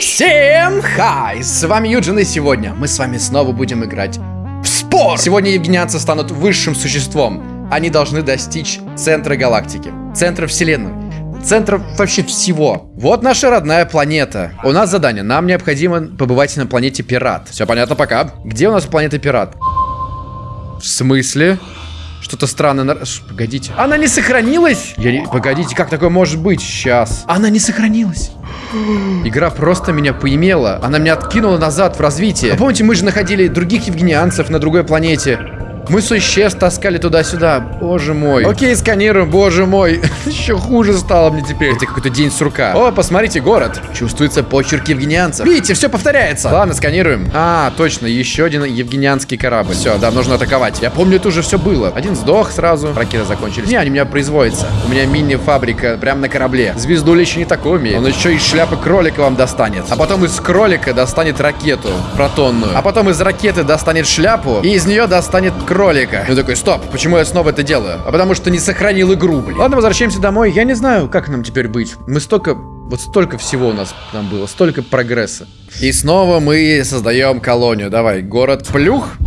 Всем хай! С вами Юджин, и сегодня мы с вами снова будем играть в спор! Сегодня евгенианцы станут высшим существом. Они должны достичь центра галактики, центра вселенной, центра вообще всего. Вот наша родная планета. У нас задание. Нам необходимо побывать на планете Пират. Все понятно пока. Где у нас планета Пират? В смысле? Что-то странное. Погодите. Она не сохранилась? Я. Погодите, как такое может быть? Сейчас. Она не сохранилась. Игра просто меня поимела. Она меня откинула назад в развитии. А помните, мы же находили других евгенианцев на другой планете. Мы существ таскали туда-сюда. Боже мой. Окей, сканируем, боже мой. Еще хуже стало мне теперь. Это какой-то день сурка. О, посмотрите, город. Чувствуется почерк евгенианцев. Видите, все повторяется. Ладно, сканируем. А, точно, еще один евгенианский корабль. Все, да, нужно атаковать. Я помню, это уже все было. Один сдох сразу. Ракеты закончились. Не, они у меня производятся. У меня мини-фабрика прямо на корабле. Звездуля еще не такой умеет. Он еще из шляпы кролика вам достанет. А потом из кролика достанет ракету протонную. А потом из ракеты достанет шляпу. И из нее достанет кролик кролика. Я такой, стоп, почему я снова это делаю? А потому что не сохранил игру, блин. Ладно, возвращаемся домой. Я не знаю, как нам теперь быть. Мы столько... Вот столько всего у нас там было, столько прогресса. И снова мы создаем колонию. Давай, город Плюх.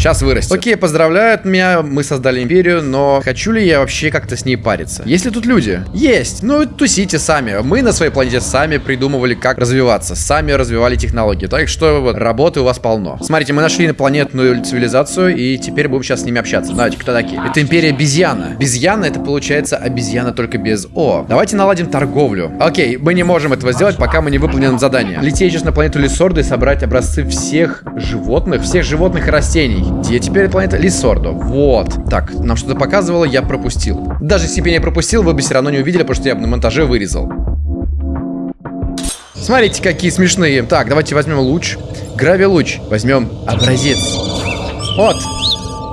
Сейчас вырастет. Окей, поздравляют меня, мы создали империю, но хочу ли я вообще как-то с ней париться? Есть ли тут люди? Есть. Ну, тусите сами. Мы на своей планете сами придумывали, как развиваться. Сами развивали технологии. Так что вот, работы у вас полно. Смотрите, мы нашли инопланетную цивилизацию, и теперь будем сейчас с ними общаться. Давайте, кто такие? Это империя обезьяна. Обезьяна это получается обезьяна только без О. Давайте наладим торговлю. Окей, мы не можем этого сделать, пока мы не выполним задание. Лететь сейчас на планету Лисорда и собрать образцы всех животных, всех животных и растений. Где теперь планета Лисордо? Вот. Так, нам что-то показывало, я пропустил. Даже если бы я не пропустил, вы бы все равно не увидели, потому что я бы на монтаже вырезал. Смотрите, какие смешные. Так, давайте возьмем луч. Грави-луч. Возьмем образец. Вот.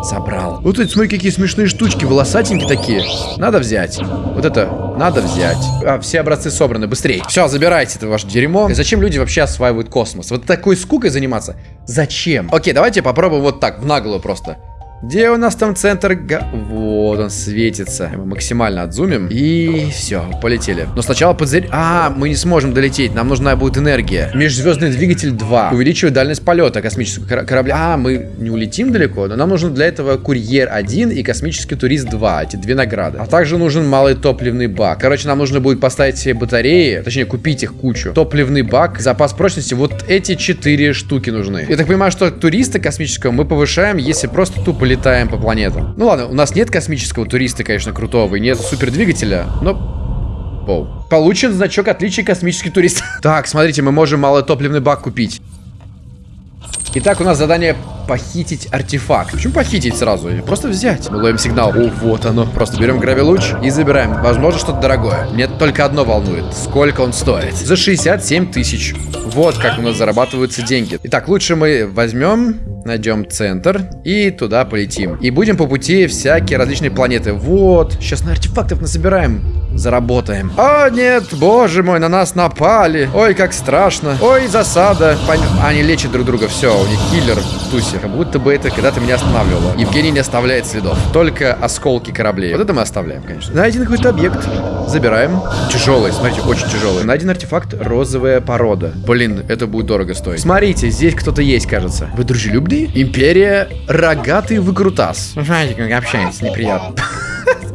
Собрал. Вот эти, смотри, какие смешные штучки, волосатенькие такие. Надо взять. Вот это надо взять. А, все образцы собраны, быстрее. Все, забирайте это ваше дерьмо. И зачем люди вообще осваивают космос? Вот такой скукой заниматься? Зачем? Окей, давайте попробуем вот так, в наглую просто. Где у нас там центр? Вот он светится. Мы максимально отзумим. И все, полетели. Но сначала подзарядить... А, мы не сможем долететь. Нам нужна будет энергия. Межзвездный двигатель 2. Увеличивает дальность полета космического кор корабля. А, мы не улетим далеко, но нам нужен для этого курьер 1 и космический турист 2. Эти две награды. А также нужен малый топливный бак. Короче, нам нужно будет поставить себе батареи. Точнее, купить их кучу. Топливный бак, запас прочности. Вот эти четыре штуки нужны. Я так понимаю, что туриста космического мы повышаем, если просто тупо летаем по планетам. Ну ладно, у нас нет космического туриста, конечно, крутого, и нет супердвигателя, но... Воу. Получен значок отличия космический турист. Так, смотрите, мы можем малотопливный бак купить. Итак, у нас задание похитить артефакт. Почему похитить сразу? Просто взять. Мы ловим сигнал. О, вот оно. Просто берем гравилуч и забираем. Возможно, что-то дорогое. Мне только одно волнует. Сколько он стоит? За 67 тысяч. Вот как у нас зарабатываются деньги. Итак, лучше мы возьмем, найдем центр и туда полетим. И будем по пути всякие различные планеты. Вот. Сейчас на артефактов насобираем заработаем. О, нет, боже мой, на нас напали. Ой, как страшно. Ой, засада. Пон... Они лечат друг друга, все, у них киллер в тусе. Как будто бы это когда-то меня останавливало. Евгений не оставляет следов. Только осколки кораблей. Вот это мы оставляем, конечно. Найден какой-то объект. Забираем. Тяжелый, смотрите, очень тяжелый. Найден артефакт розовая порода. Блин, это будет дорого стоить. Смотрите, здесь кто-то есть, кажется. Вы дружелюбные? Империя рогатый выкрутас. Знаете, как общается, неприятно.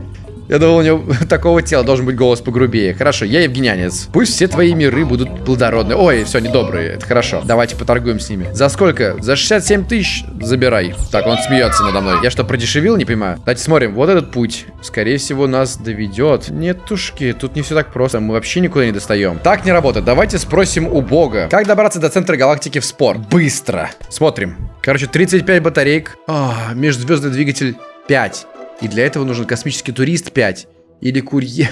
Я думал, у него такого тела должен быть голос погрубее. Хорошо, я евгенянец. Пусть все твои миры будут плодородны. Ой, все, недобрые. Это хорошо. Давайте поторгуем с ними. За сколько? За 67 тысяч забирай. Так, он смеется надо мной. Я что, продешевил? Не понимаю. Давайте смотрим. Вот этот путь. Скорее всего, нас доведет. Нет, тушки, тут не все так просто. Мы вообще никуда не достаем. Так не работает. Давайте спросим у бога. Как добраться до центра галактики в спорт? Быстро. Смотрим. Короче, 35 батареек. А, межзвездный двигатель 5. И для этого нужен космический турист 5. Или курьер...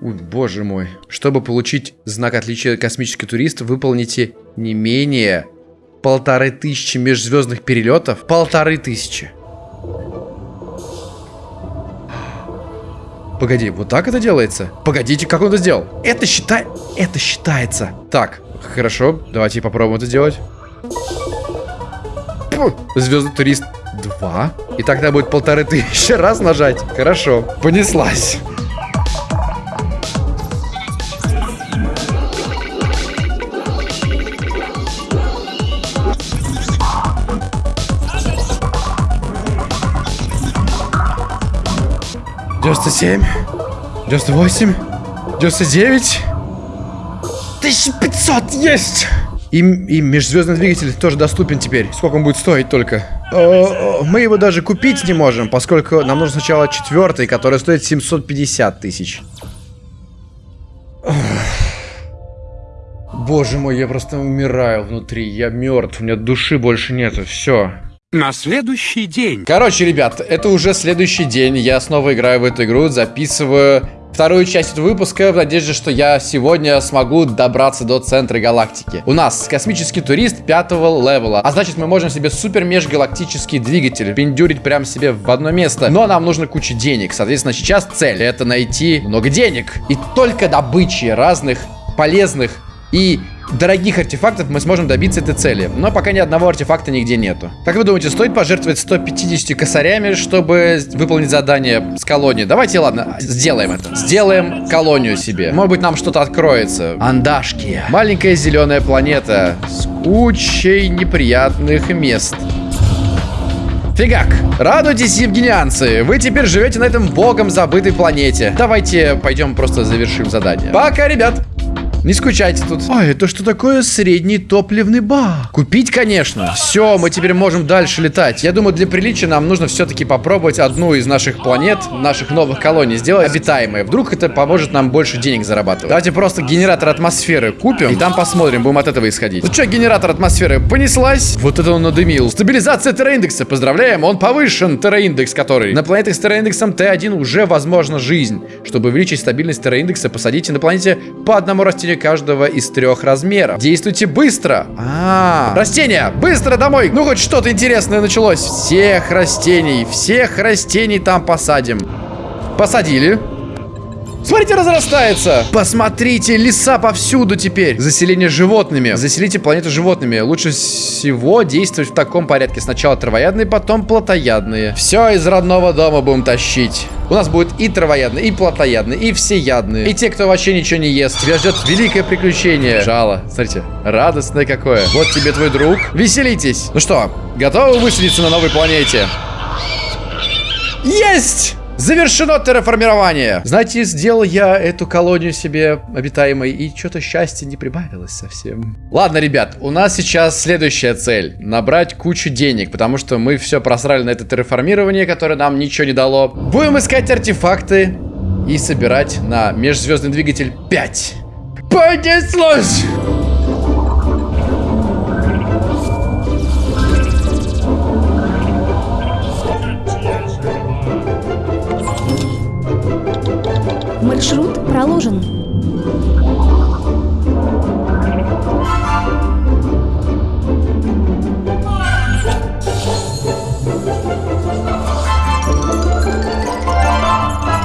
Ой, боже мой. Чтобы получить знак отличия космический турист, выполните не менее полторы тысячи межзвездных перелетов. Полторы тысячи. Погоди, вот так это делается? Погодите, как он это сделал? Это считай... Это считается. Так, хорошо, давайте попробуем это сделать. Звездный турист два. И тогда будет полторы тысячи раз нажать. Хорошо, понеслась. Девяносто семь, девяносто восемь, девяносто девять, тысяча пятьсот есть. И, и межзвездный двигатель тоже доступен теперь. Сколько он будет стоить только? Мы его даже купить не можем, поскольку нам нужно сначала четвертый, который стоит 750 тысяч. Боже мой, я просто умираю внутри. Я мертв, у меня души больше нету. Все. На следующий день. Короче, ребят, это уже следующий день. Я снова играю в эту игру, записываю вторую часть этого выпуска в надежде, что я сегодня смогу добраться до центра галактики. У нас космический турист пятого левела, а значит мы можем себе супер межгалактический двигатель пиндюрить прямо себе в одно место. Но нам нужно куча денег, соответственно сейчас цель это найти много денег. И только добычи разных полезных и дорогих артефактов мы сможем добиться этой цели. Но пока ни одного артефакта нигде нету. Как вы думаете, стоит пожертвовать 150 косарями, чтобы выполнить задание с колонией? Давайте, ладно, сделаем это. Сделаем колонию себе. Может быть, нам что-то откроется. Андашки. Маленькая зеленая планета с кучей неприятных мест. Фигак! Радуйтесь, евгенианцы! Вы теперь живете на этом богом забытой планете. Давайте пойдем просто завершим задание. Пока, ребят! Не скучайте тут. А, это что такое средний топливный бак? Купить, конечно. Все, мы теперь можем дальше летать. Я думаю, для приличия нам нужно все-таки попробовать одну из наших планет, наших новых колоний, сделать обитаемой. Вдруг это поможет нам больше денег зарабатывать. Давайте просто генератор атмосферы купим, и там посмотрим, будем от этого исходить. Ну что, генератор атмосферы понеслась? Вот это он надымил. Стабилизация терраиндекса. Поздравляем, он повышен, терраиндекс который. На планетах с терраиндексом Т1 уже возможна жизнь. Чтобы увеличить стабильность терраиндекса, посадите на планете по одному растению каждого из трех размеров. Действуйте быстро. А, -а, -а. растения, быстро домой. Ну, хоть что-то интересное началось. Всех растений, всех растений там посадим. Посадили. Смотрите, разрастается. Посмотрите, леса повсюду теперь. Заселение животными. Заселите планету животными. Лучше всего действовать в таком порядке. Сначала травоядные, потом плотоядные. Все из родного дома будем тащить. У нас будет и травоядные, и плотоядные, и всеядные. И те, кто вообще ничего не ест. Тебя ждет великое приключение. Жало. Смотрите, радостное какое. Вот тебе твой друг. Веселитесь. Ну что, готовы высадиться на новой планете? Есть! Завершено терраформирование. Знаете, сделал я эту колонию себе обитаемой, и что-то счастья не прибавилось совсем. Ладно, ребят, у нас сейчас следующая цель. Набрать кучу денег, потому что мы все просрали на это терраформирование, которое нам ничего не дало. Будем искать артефакты и собирать на межзвездный двигатель 5. Понеслось! Маршрут проложен.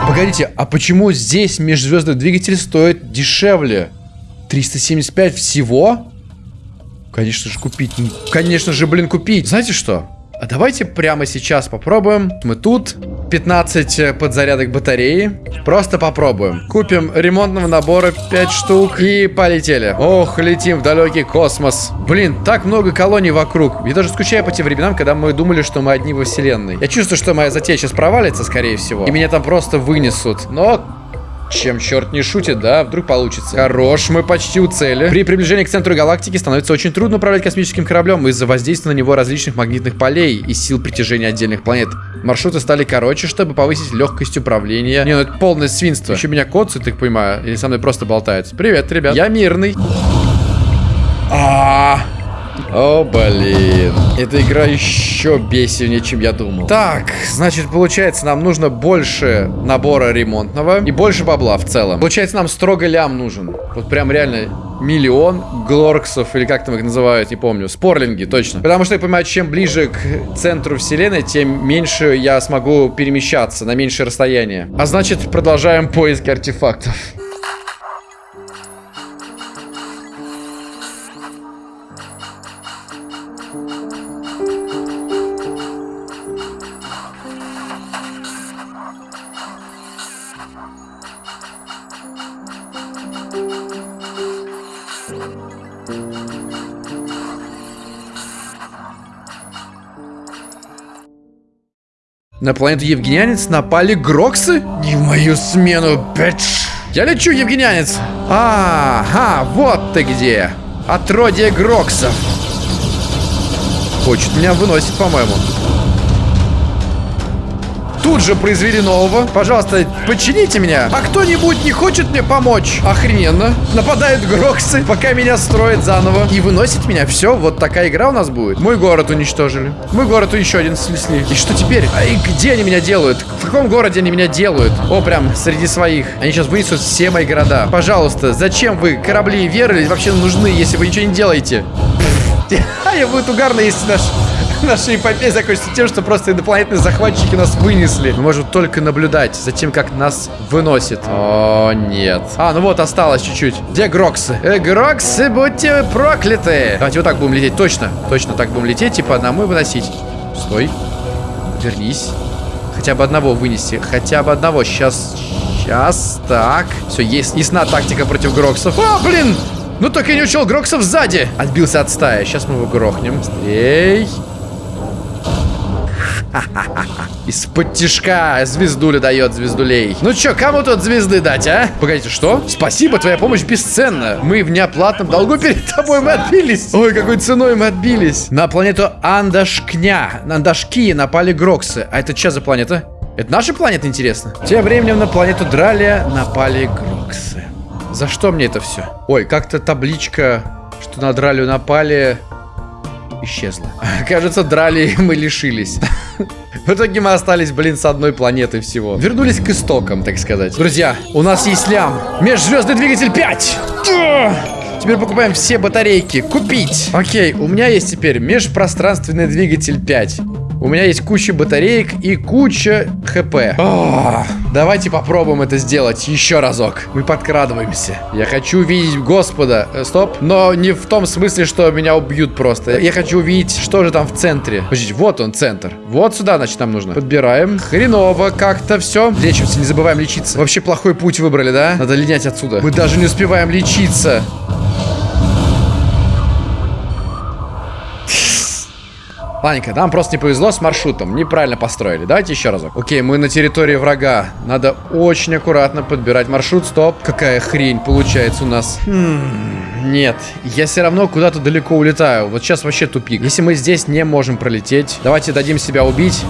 Погодите, а почему здесь межзвездный двигатель стоит дешевле? 375 всего? Конечно же купить. Конечно же, блин, купить. Знаете что? А давайте прямо сейчас попробуем. Мы тут. 15 э, подзарядок батареи. Просто попробуем. Купим ремонтного набора 5 штук и полетели. Ох, летим в далекий космос. Блин, так много колоний вокруг. Я даже скучаю по тем временам, когда мы думали, что мы одни во вселенной. Я чувствую, что моя затея сейчас провалится, скорее всего. И меня там просто вынесут. Но чем черт не шутит, да? Вдруг получится. Хорош, мы почти у цели. При приближении к центру галактики становится очень трудно управлять космическим кораблем из-за воздействия на него различных магнитных полей и сил притяжения отдельных планет. Маршруты стали короче, чтобы повысить легкость управления. Не, ну это полное свинство. Еще меня коцают, так понимаю, или со мной просто болтают. Привет, ребят. Я мирный. А, -а, -а. О, блин. Эта игра еще бесивнее, чем я думал. Так, значит, получается, нам нужно больше набора ремонтного и больше бабла в целом. Получается, нам строго лям нужен. Вот прям реально миллион глорксов, или как там их называют, не помню. Спорлинги, точно. Потому что я понимаю, чем ближе к центру вселенной, тем меньше я смогу перемещаться на меньшее расстояние. А значит, продолжаем поиски артефактов. На планету Евгенианец напали Гроксы? Не в мою смену, бэч! Я лечу, Евгенианец! Ага, вот ты где! Отродье Гроксов! Хочет меня выносить, по-моему. Тут же произвели нового. Пожалуйста, почините меня. А кто-нибудь не хочет мне помочь? Охрененно. Нападают Гроксы, пока меня строят заново. И выносит меня. Все, вот такая игра у нас будет. Мой город уничтожили. Мой город еще один снесли. И что теперь? А и где они меня делают? В каком городе они меня делают? О, прям среди своих. Они сейчас вынесут все мои города. Пожалуйста, зачем вы корабли веры вообще нужны, если вы ничего не делаете? Я будет угарно, если наш наша эпопея закончится тем, что просто инопланетные захватчики нас вынесли. Мы можем только наблюдать за тем, как нас выносит. О, нет. А, ну вот, осталось чуть-чуть. Где Гроксы? Э, Гроксы, будьте прокляты. Давайте вот так будем лететь. Точно, точно так будем лететь, типа одному и выносить. Стой. Вернись. Хотя бы одного вынести. Хотя бы одного. Сейчас. Сейчас. Так. Все, есть ясна тактика против Гроксов. О, блин! Ну так и не учел Гроксов сзади. Отбился от стаи. Сейчас мы его грохнем. Быстрей. Из-под тишка звездуля дает звездулей. Ну чё, кому тут звезды дать, а? Погодите, что? Спасибо, твоя помощь бесценна. Мы в неоплатном долгу перед тобой мы отбились. Ой, какой ценой мы отбились. На планету Андашкня, Андашки напали Гроксы. А это что за планета? Это наша планета, интересно? Тем временем на планету Дралия напали Гроксы. За что мне это все? Ой, как-то табличка, что на Дралию напали, исчезла. Кажется, драли мы лишились. В итоге мы остались, блин, с одной планеты всего. Вернулись к истокам, так сказать. Друзья, у нас есть лям. Межзвездный двигатель 5. Теперь покупаем все батарейки. Купить. Окей, у меня есть теперь межпространственный двигатель 5. У меня есть куча батареек и куча хп. О, давайте попробуем это сделать еще разок. Мы подкрадываемся. Я хочу увидеть Господа. Э, стоп. Но не в том смысле, что меня убьют просто. Я хочу увидеть, что же там в центре. Подождите, вот он, центр. Вот сюда, значит, нам нужно. Подбираем. Хреново как-то все. Лечимся, не забываем лечиться. Вообще плохой путь выбрали, да? Надо линять отсюда. Мы даже не успеваем лечиться. Ладненько, нам просто не повезло с маршрутом. Неправильно построили. Давайте еще разок. Окей, мы на территории врага. Надо очень аккуратно подбирать маршрут. Стоп. Какая хрень получается у нас. Хм, нет. Я все равно куда-то далеко улетаю. Вот сейчас вообще тупик. Если мы здесь не можем пролететь, давайте дадим себя убить.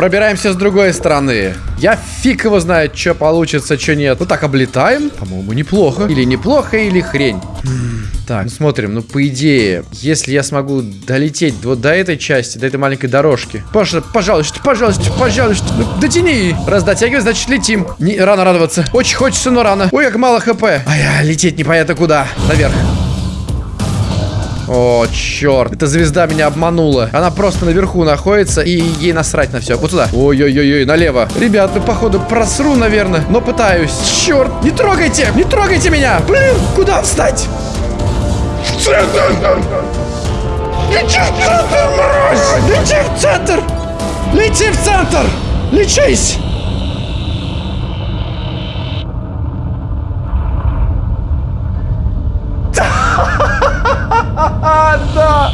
Пробираемся с другой стороны. Я фиг его знает, что получится, что нет. Ну так, облетаем. По-моему, неплохо. Или неплохо, или хрень. Так, ну смотрим, ну по идее, если я смогу долететь вот до этой части, до этой маленькой дорожки. Пожалуйста, пожалуйста, пожалуйста, пожалуйста, ну, дотяни. Раз дотягивай, значит летим. Не, рано радоваться. Очень хочется, но рано. Ой, как мало хп. А я лететь непонятно куда. Наверх. О, черт. Эта звезда меня обманула. Она просто наверху находится, и ей насрать на все. Вот туда. Ой-ой-ой, налево. Ребят, ну, походу, просру, наверное. Но пытаюсь. Черт, не трогайте, не трогайте меня. Блин, куда встать? Лети в центр, мразь! Лети в центр! Лети в центр! Лечись! Да!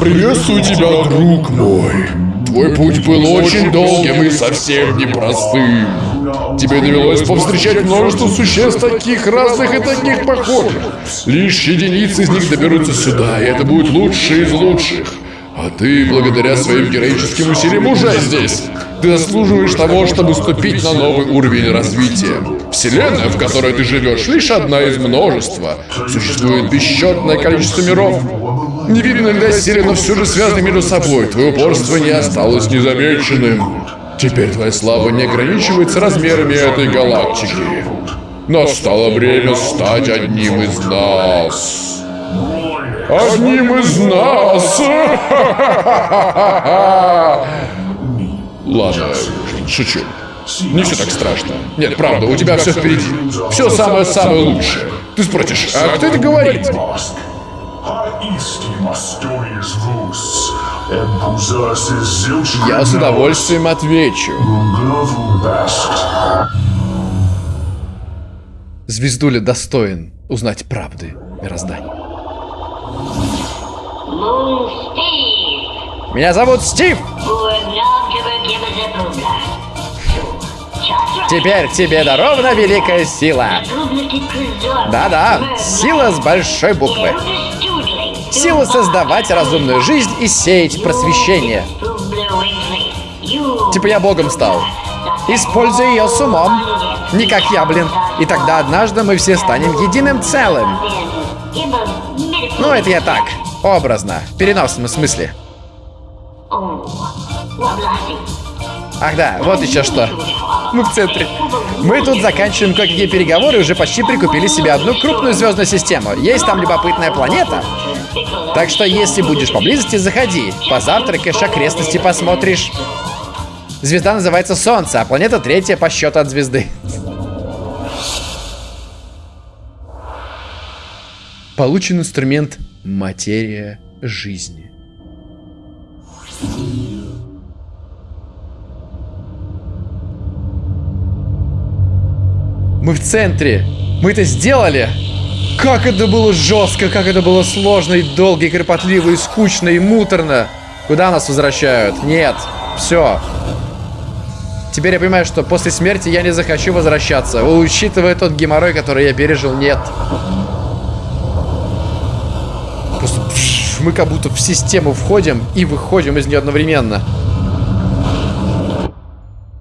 Приветствую тебя, друг мой. Твой путь был очень долгим и совсем непростым. Тебе довелось повстречать множество существ таких разных и таких похожих. Лишь единицы из них доберутся сюда, и это будет лучшие из лучших. А ты, благодаря своим героическим усилиям, уже здесь. Ты заслуживаешь того, чтобы ступить на новый уровень развития. Вселенная, в которой ты живешь, лишь одна из множества. Существует бесчетное количество миров. Невидимые для силы, но все же связаны между собой. Твое упорство не осталось незамеченным. Теперь твоя слава не ограничивается размерами этой галактики. Настало время стать одним из нас. Одним из нас! Ладно, шучу. Не все так страшно. Нет, правда, у тебя все впереди. Все самое-самое лучшее. Ты спросишь, а кто это говорит? Я с удовольствием отвечу. Звездуля достоин узнать правды мироздания. Speed. Меня зовут Стив. Теперь тебе дарована великая сила. Да-да, сила с большой буквы. Сила создавать разумную жизнь и сеять просвещение. Типа я богом стал. Используй ее с умом. Не как я, блин. И тогда однажды мы все станем единым целым. Ну, это я так, образно, в переносном смысле. Ах да, вот еще что. Мы в центре. Мы тут заканчиваем кое-какие переговоры и уже почти прикупили себе одну крупную звездную систему. Есть там любопытная планета. Так что, если будешь поблизости, заходи. Позавтракаешь, окрестности посмотришь. Звезда называется Солнце, а планета третья по счету от звезды. Получен инструмент «Материя жизни». Мы в центре. Мы это сделали. Как это было жестко, как это было сложно и долго, и кропотливо, и скучно, и муторно. Куда нас возвращают? Нет. Все. Теперь я понимаю, что после смерти я не захочу возвращаться. Учитывая тот геморрой, который я пережил, нет. Просто мы как будто в систему входим и выходим из нее одновременно.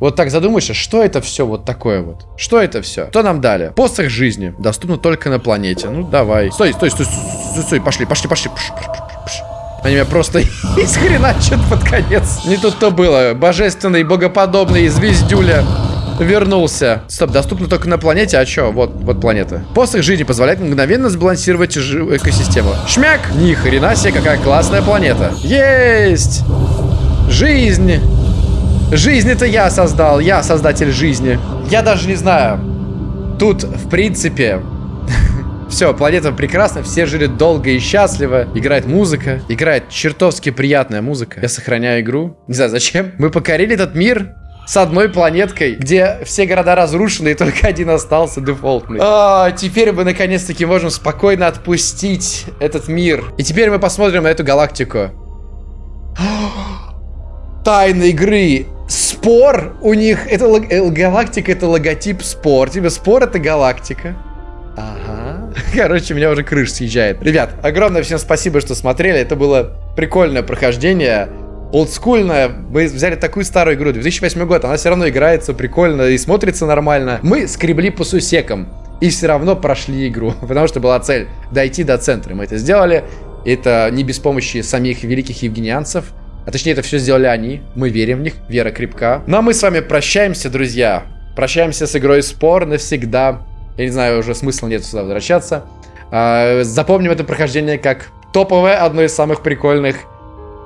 Вот так задумаешься, что это все вот такое вот? Что это все? Что нам дали? Посох жизни. Доступно только на планете. Ну, давай. Стой, стой, стой, стой, стой. Пошли, пошли, пошли. Пш, пш, пш. Они меня просто из хрена что-то под конец. Не тут-то было. Божественный, богоподобный звездюля вернулся. Стоп, доступно только на планете, а чё? Вот, вот планета. Посох жизни позволяет мгновенно сбалансировать экосистему. Шмяк! Ни хрена себе, какая классная планета. Есть! Жизнь! Жизнь это я создал, я создатель жизни. Я даже не знаю. Тут, в принципе, все, планета прекрасна, все жили долго и счастливо. Играет музыка, играет чертовски приятная музыка. Я сохраняю игру. Не знаю зачем. Мы покорили этот мир с одной планеткой, где все города разрушены и только один остался дефолтный. А, теперь мы наконец-таки можем спокойно отпустить этот мир. И теперь мы посмотрим на эту галактику. Тайны игры. Спор у них, это э, галактика, это логотип спор. Типа спор это галактика. Ага. Короче, у меня уже крыша съезжает. Ребят, огромное всем спасибо, что смотрели. Это было прикольное прохождение. Олдскульная. Мы взяли такую старую игру, 2008 год. Она все равно играется прикольно и смотрится нормально. Мы скребли по сусекам. И все равно прошли игру. Потому что была цель дойти до центра. Мы это сделали. Это не без помощи самих великих евгенианцев. А точнее, это все сделали они. Мы верим в них. Вера крепка. Ну а мы с вами прощаемся, друзья. Прощаемся с игрой Спор навсегда. Я не знаю, уже смысла нет сюда возвращаться. А, запомним это прохождение как топовое, одно из самых прикольных.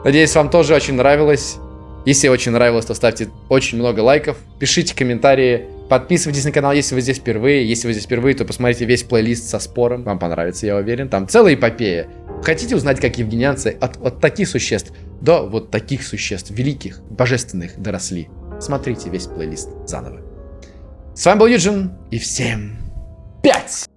Надеюсь, вам тоже очень нравилось. Если очень нравилось, то ставьте очень много лайков, пишите комментарии, подписывайтесь на канал, если вы здесь впервые. Если вы здесь впервые, то посмотрите весь плейлист со спором. Вам понравится, я уверен. Там целая эпопея. Хотите узнать, как евгенианцы от, от таких существ до вот таких существ, великих, божественных, доросли? Смотрите весь плейлист заново. С вами был Юджин, и всем пять!